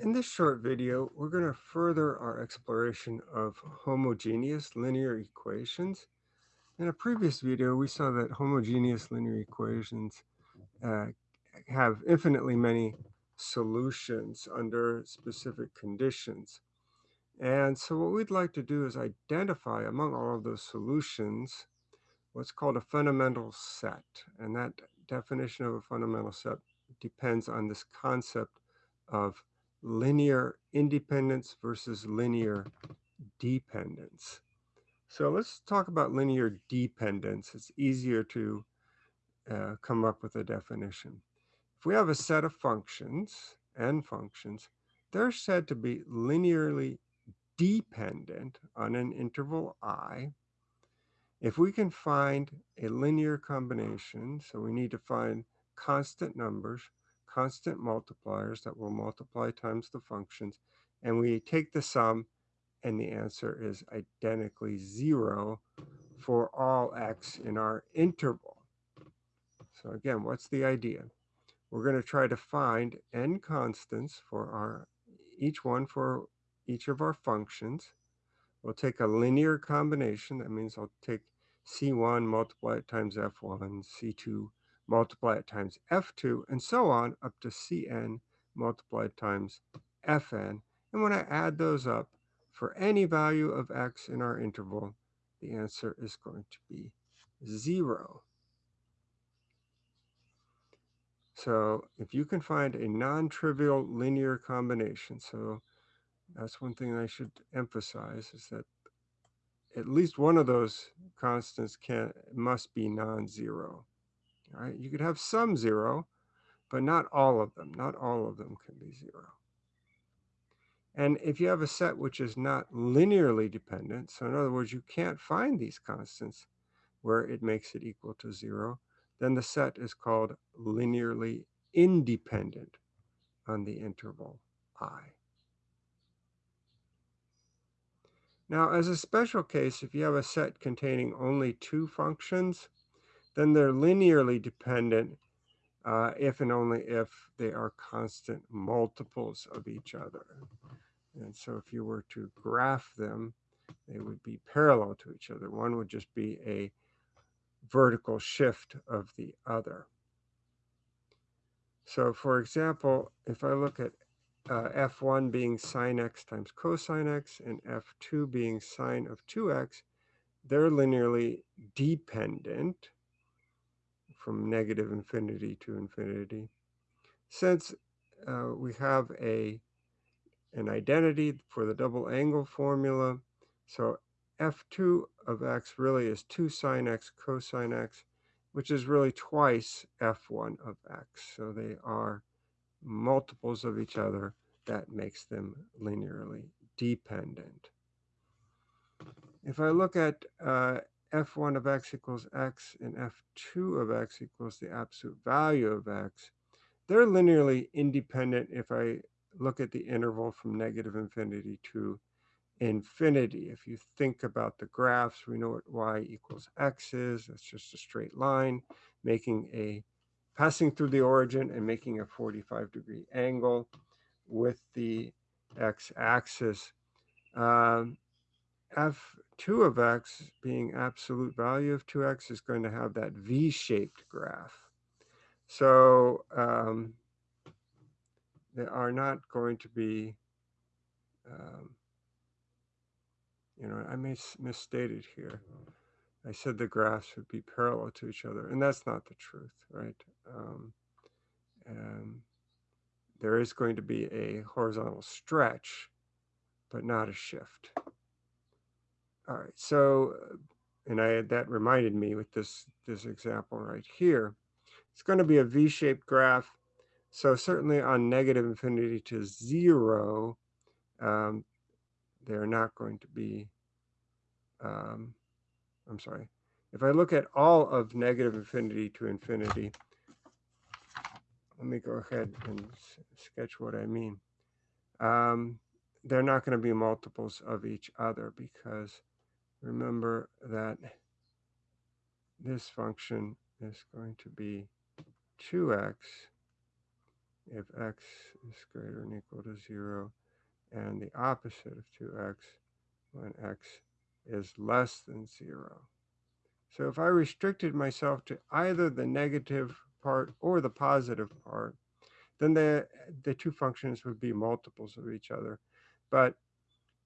In this short video, we're going to further our exploration of homogeneous linear equations. In a previous video, we saw that homogeneous linear equations uh, have infinitely many solutions under specific conditions. And so what we'd like to do is identify among all of those solutions what's called a fundamental set. And that definition of a fundamental set depends on this concept of linear independence versus linear dependence. So let's talk about linear dependence. It's easier to uh, come up with a definition. If we have a set of functions, n functions, they're said to be linearly dependent on an interval i. If we can find a linear combination, so we need to find constant numbers constant multipliers that will multiply times the functions, and we take the sum, and the answer is identically zero for all x in our interval. So again, what's the idea? We're going to try to find n constants for our each one for each of our functions. We'll take a linear combination. That means I'll take c1, multiply it times f1, c2, multiply it times f2, and so on up to cn multiplied times fn. And when I add those up, for any value of x in our interval, the answer is going to be 0. So if you can find a non-trivial linear combination, so that's one thing I should emphasize is that at least one of those constants can must be non-zero. Right, you could have some zero, but not all of them. Not all of them can be zero. And if you have a set which is not linearly dependent, so in other words, you can't find these constants where it makes it equal to zero, then the set is called linearly independent on the interval i. Now, as a special case, if you have a set containing only two functions, then they're linearly dependent uh, if and only if they are constant multiples of each other. And so if you were to graph them, they would be parallel to each other. One would just be a vertical shift of the other. So for example, if I look at uh, f1 being sine x times cosine x and f2 being sine of 2x, they're linearly dependent from negative infinity to infinity. Since uh, we have a an identity for the double angle formula, so f2 of x really is 2 sine x cosine x, which is really twice f1 of x. So they are multiples of each other. That makes them linearly dependent. If I look at uh, f1 of x equals x and f2 of x equals the absolute value of x, they're linearly independent if I look at the interval from negative infinity to infinity. If you think about the graphs, we know what y equals x is. That's just a straight line, making a passing through the origin and making a 45 degree angle with the x-axis. Um, f2 of x being absolute value of 2x is going to have that v-shaped graph. So um, they are not going to be, um, you know, I mis misstated here. I said the graphs would be parallel to each other, and that's not the truth, right? Um, there is going to be a horizontal stretch, but not a shift. All right, so, and I had that reminded me with this, this example right here, it's going to be a V-shaped graph. So certainly on negative infinity to zero, um, they're not going to be, um, I'm sorry. If I look at all of negative infinity to infinity, let me go ahead and sketch what I mean. Um, they're not going to be multiples of each other because remember that this function is going to be 2x, if x is greater than equal to 0, and the opposite of 2x when x is less than 0. So if I restricted myself to either the negative part or the positive part, then the, the two functions would be multiples of each other. But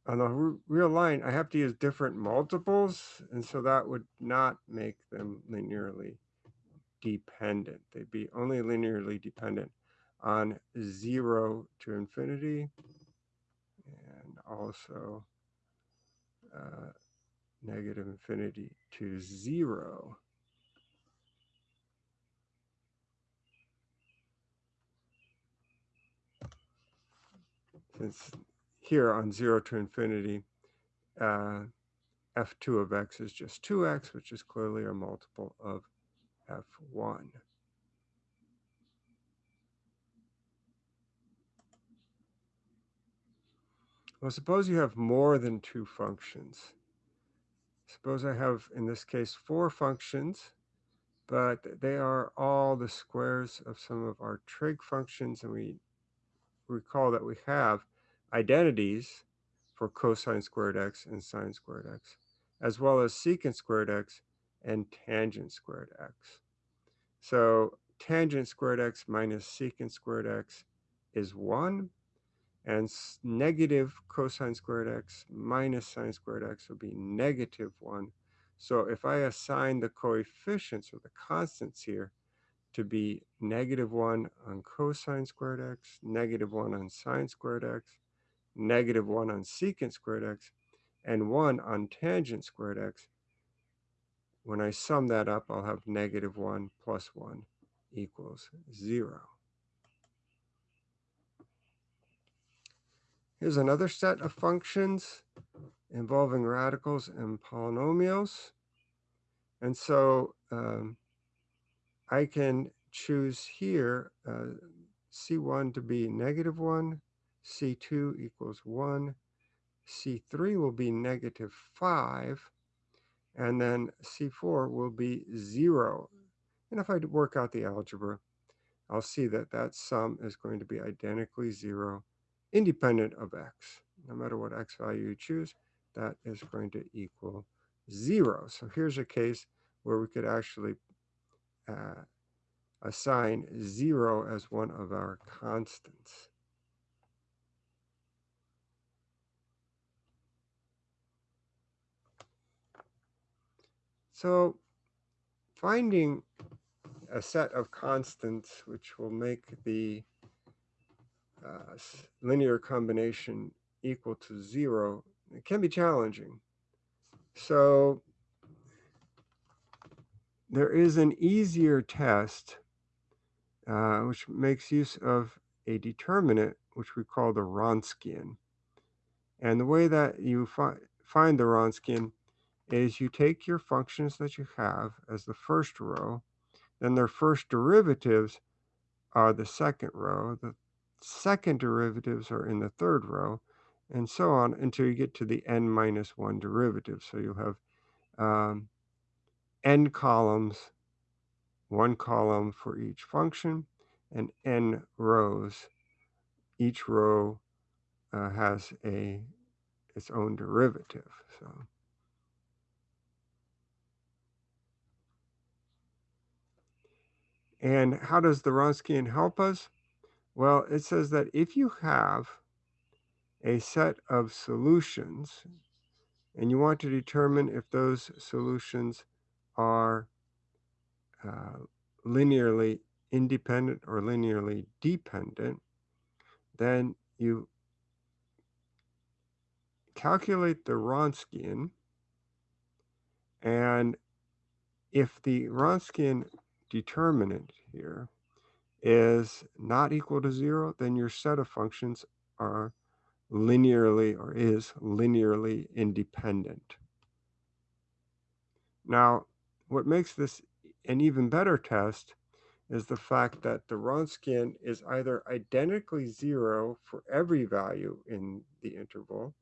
on the real line, I have to use different multiples, and so that would not make them linearly dependent. They'd be only linearly dependent on 0 to infinity and also uh, negative infinity to 0. Since here on 0 to infinity, uh, f2 of x is just 2x, which is clearly a multiple of f1. Well, suppose you have more than two functions. Suppose I have, in this case, four functions, but they are all the squares of some of our trig functions, and we recall that we have identities for cosine squared x and sine squared x, as well as secant squared x and tangent squared x. So tangent squared x minus secant squared x is 1, and negative cosine squared x minus sine squared x will be negative 1. So if I assign the coefficients or the constants here to be negative 1 on cosine squared x, negative 1 on sine squared x, negative 1 on secant squared x, and 1 on tangent squared x, when I sum that up, I'll have negative 1 plus 1 equals 0. Here's another set of functions involving radicals and polynomials. And so um, I can choose here uh, C1 to be negative 1, C2 equals 1, C3 will be negative 5, and then C4 will be 0. And if I work out the algebra, I'll see that that sum is going to be identically 0 independent of x. No matter what x value you choose, that is going to equal 0. So here's a case where we could actually uh, assign 0 as one of our constants. So finding a set of constants which will make the uh, linear combination equal to zero, it can be challenging. So there is an easier test uh, which makes use of a determinant which we call the Wronskian. And the way that you fi find the Wronskian is you take your functions that you have as the first row, then their first derivatives are the second row, the second derivatives are in the third row, and so on until you get to the n minus 1 derivative. So you'll have um, n columns, one column for each function, and n rows. Each row uh, has a its own derivative. So. And how does the Wronskian help us? Well, it says that if you have a set of solutions and you want to determine if those solutions are uh, linearly independent or linearly dependent, then you calculate the Wronskian and if the Wronskian determinant here is not equal to zero, then your set of functions are linearly or is linearly independent. Now, what makes this an even better test is the fact that the Wronskian is either identically zero for every value in the interval,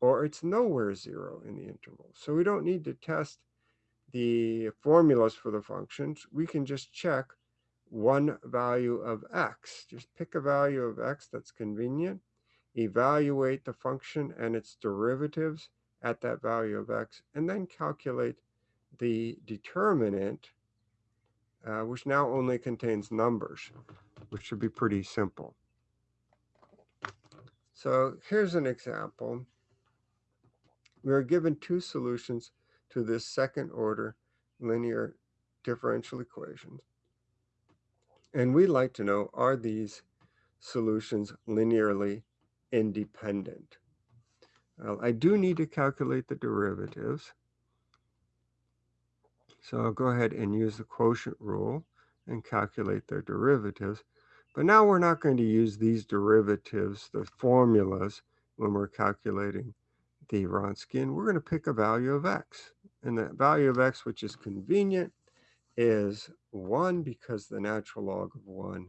or it's nowhere zero in the interval. So we don't need to test the formulas for the functions. We can just check one value of x. Just pick a value of x that's convenient, evaluate the function and its derivatives at that value of x, and then calculate the determinant, uh, which now only contains numbers, which should be pretty simple. So here's an example. We are given two solutions to this second order linear differential equations. And we'd like to know, are these solutions linearly independent? Well, I do need to calculate the derivatives. So I'll go ahead and use the quotient rule and calculate their derivatives. But now we're not going to use these derivatives, the formulas, when we're calculating the Wronskian. We're going to pick a value of x. And the value of x, which is convenient, is 1 because the natural log of 1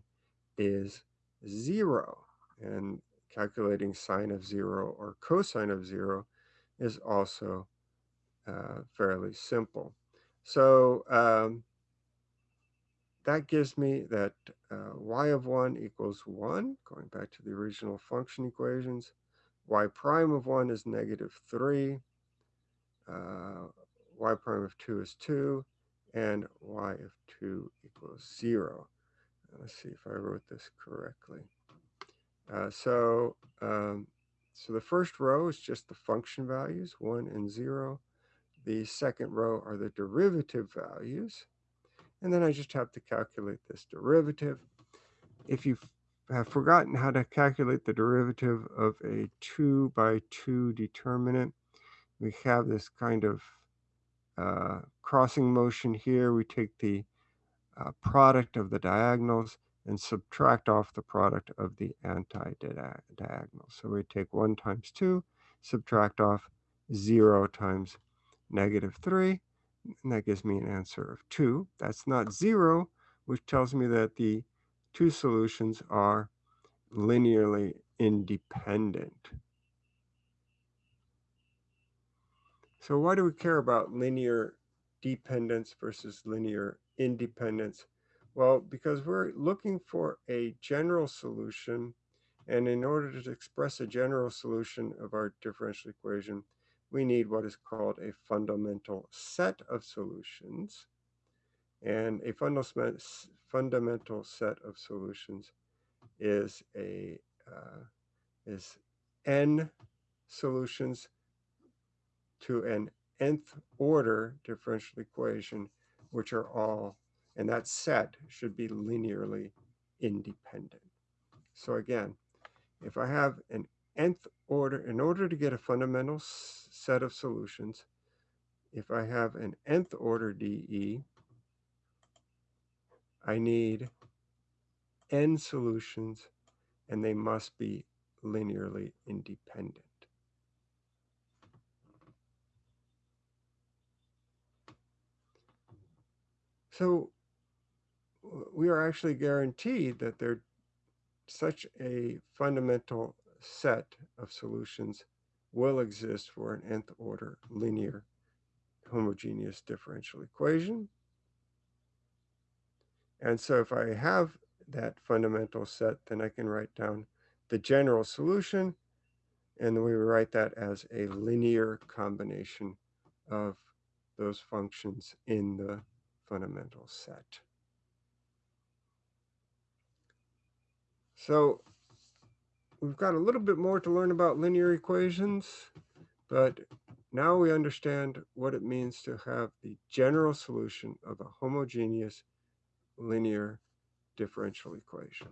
is 0. And calculating sine of 0 or cosine of 0 is also uh, fairly simple. So um, that gives me that uh, y of 1 equals 1, going back to the original function equations. y prime of 1 is negative 3. Uh, y prime of 2 is 2. And y of 2 equals 0. Let's see if I wrote this correctly. Uh, so, um, so the first row is just the function values, 1 and 0. The second row are the derivative values. And then I just have to calculate this derivative. If you have forgotten how to calculate the derivative of a 2 by 2 determinant, we have this kind of uh, crossing motion here. We take the uh, product of the diagonals and subtract off the product of the anti-diagonal. So we take 1 times 2, subtract off 0 times negative 3, and that gives me an answer of 2. That's not 0, which tells me that the two solutions are linearly independent. So why do we care about linear dependence versus linear independence? Well, because we're looking for a general solution, and in order to express a general solution of our differential equation, we need what is called a fundamental set of solutions. And a fundamental set of solutions is a uh, is n solutions to an nth order differential equation, which are all, and that set should be linearly independent. So again, if I have an nth order, in order to get a fundamental set of solutions, if I have an nth order DE, I need n solutions and they must be linearly independent. So we are actually guaranteed that there such a fundamental set of solutions will exist for an nth order linear homogeneous differential equation. And so if I have that fundamental set, then I can write down the general solution, and we write that as a linear combination of those functions in the fundamental set. So we've got a little bit more to learn about linear equations, but now we understand what it means to have the general solution of a homogeneous linear differential equation.